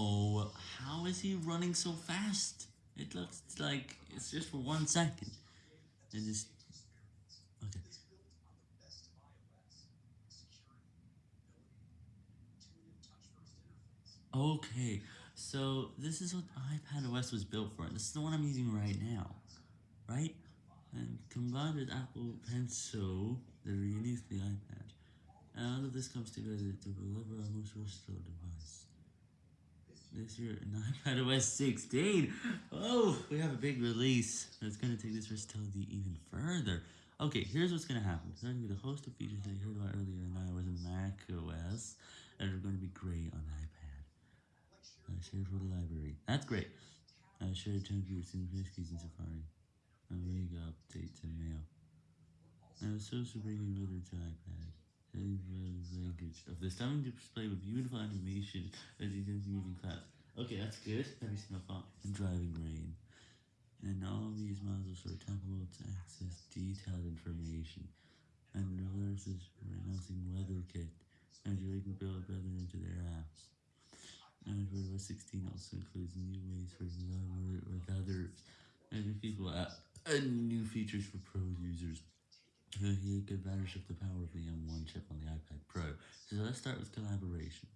Oh, how is he running so fast? It looks like it's just for one second. It is... Okay. Okay, so this is what iPadOS was built for. and This is the one I'm using right now, right? And combined with Apple Pencil, they released the iPad. And all of this comes together to deliver a most versatile device. This year in iPadOS 16. Oh, we have a big release. It's going to take this versatility even further. Okay, here's what's going to happen. There's going to be the host of features that you heard about earlier in iOS and macOS that are going to be great on iPad. Uh, share for the library. That's great. Uh, share time groups and keys in Safari. A rig update to mail. And it's also bringing weather to iPad. Language of the stunning display with beautiful animation as you can see moving fast. Okay, that's good. Let me see driving rain. And all these modules are tappable to access detailed information. And reverses for announcing WeatherKit. And you can build weather into their apps. And iOS 16 also includes new ways for with others and people app and new features for pro users. He take advantage of the power of the M1 chip on the iPad Pro. So let's start with collaboration.